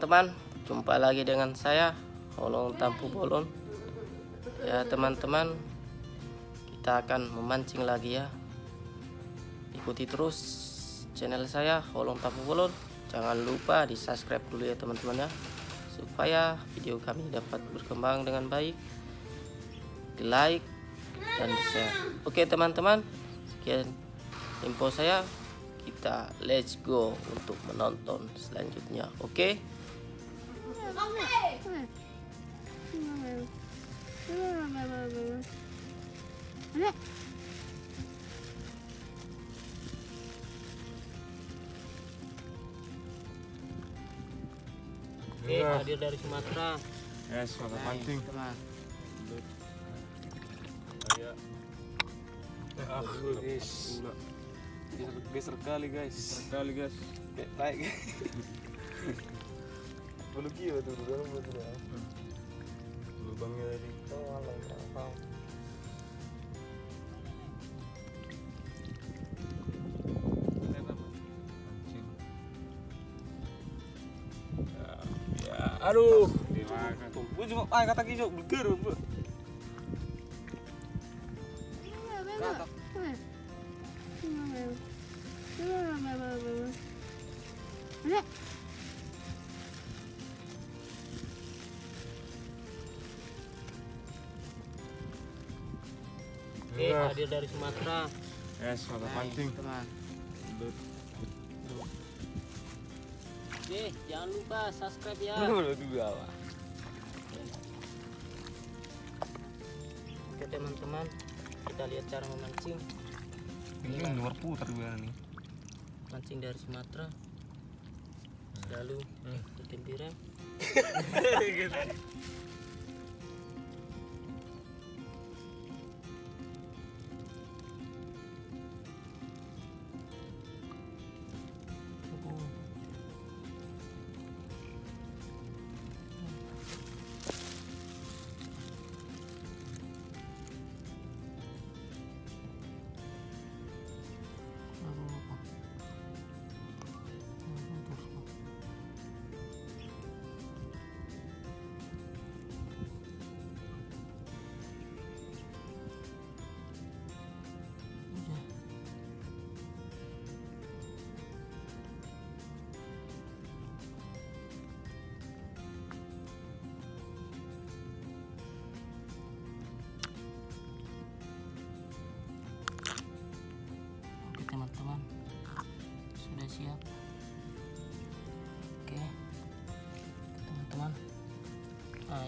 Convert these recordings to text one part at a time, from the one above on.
teman-teman Jumpa lagi dengan saya Holong Tampu Bolon Ya teman-teman Kita akan memancing lagi ya. Ikuti terus channel saya Holong Tampu Bolon Jangan lupa di subscribe dulu ya teman-teman ya. Supaya video kami dapat berkembang dengan baik. Di like dan di share. Oke teman-teman Sekian info saya. Kita let's go untuk menonton selanjutnya. Oke? okay? Oke, okay, hadir dari Sumatera. Yes, mantap pancing. Teman. Ayo. Ah, guys. Geser kali guys. Sekali guys. Kayak Belum kira tuh, belum betul ya. Lubangnya tadi. Oh, alah, berapa? Ya, aduh. Dimakan. Gue cuma ah kata kisah beger, Bu. Oke, okay, hadir dari Sumatera. Yes, mantap pancing. Teman. Oke, jangan lupa subscribe ya. Udah dua lah. Oke teman-teman, kita lihat cara memancing. Ini luar putar juga nih. Mancing dari Sumatera. Selalu ikutin tiram. Oke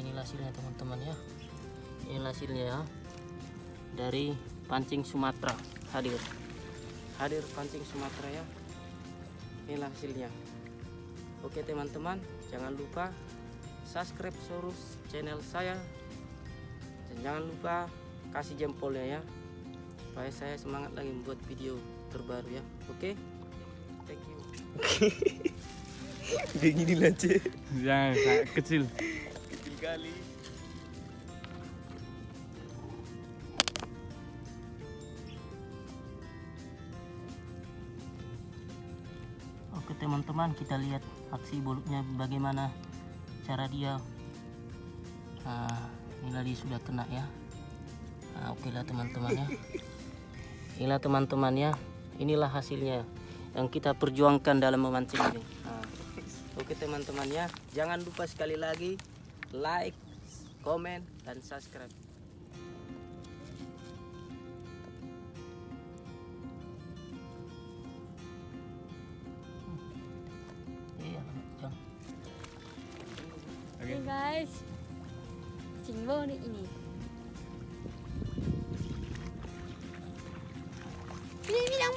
inilah hasilnya teman-teman ya. Inilah hasilnya ya. Dari pancing Sumatera hadir. Hadir pancing Sumatera ya. Inilah hasilnya. Oke teman-teman, jangan lupa subscribe terus channel saya. Dan jangan lupa kasih jempolnya ya supaya saya semangat lagi membuat video terbaru ya oke thank you gini lah, Cek. Jangan, kecil. Oke teman-teman kita lihat aksi bulutnya bagaimana cara dia nah inilah dia sudah kena ya. Nah, oke lah teman-teman ya. Inilah teman-teman ya. Inilah hasilnya yang kita perjuangkan dalam memancing ini. Nah, oke teman-teman ya. Jangan lupa sekali lagi like komen dan subscribe Iya. Oke guys, Cingbo nih ini. Ini ini yang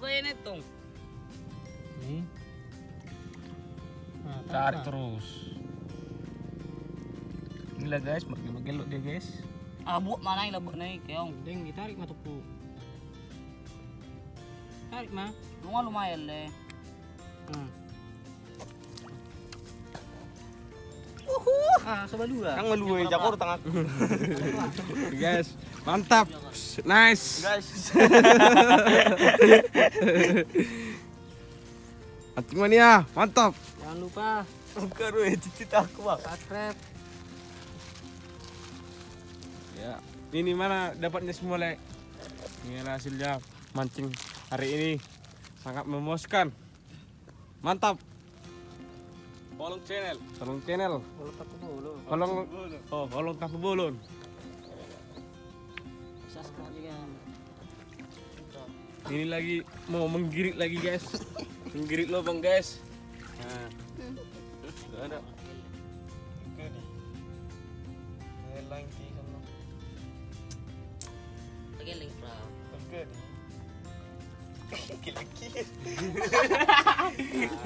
gaya netong. Nih, Nah, tarik terus. Inilah guys, makin-makin dia guys. Ah, buat mana yang labuk naik, keong. Deng, ditarik mah tuku. Tarik mah. Lumayan lumayan le. Hmm. Dua. Kang malu jakor tengah. guys, mantap. Nice. Guys. Anting mania, mantap. Jangan lupa Bukan weh, cicit aku bang. subscribe. Ya, ini mana dapatnya semua lek? Ini hasilnya mancing hari ini sangat memuaskan. Mantap. Bolong channel. Bolong channel. Boleh pakai bulu. Bolong. Oh, bolon. Subscribe juga. Ini lagi mau menggirit lagi guys. menggirit lubang guys. Nah. Ada. Lagi link pra. Ih,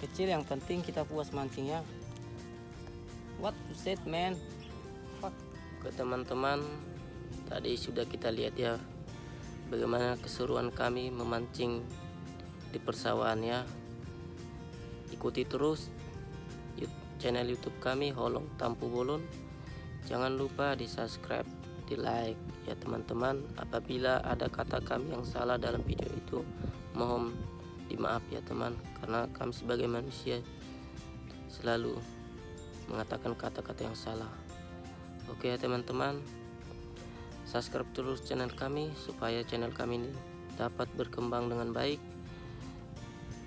kecil yang penting kita puas mancing ya what you said man fuck ke teman-teman tadi sudah kita lihat ya bagaimana keseruan kami memancing di persawahan ya ikuti terus channel YouTube kami Holong Tampu Bolon. Jangan lupa di subscribe, di like ya teman-teman. Apabila ada kata kami yang salah dalam video itu, mohon dimaaf ya teman, karena kami sebagai manusia selalu mengatakan kata-kata yang salah. Oke ya teman-teman, subscribe terus channel kami supaya channel kami ini dapat berkembang dengan baik.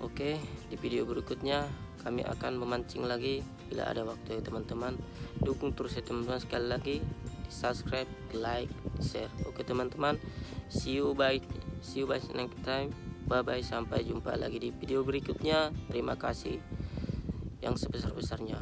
Oke, di video berikutnya kami akan memancing lagi bila ada waktu ya teman-teman. Dukung terus ya teman-teman sekali lagi di subscribe, like, share. Oke teman-teman, see you bye, see you bye next time. Bye bye sampai jumpa lagi di video berikutnya. Terima kasih yang sebesar-besarnya.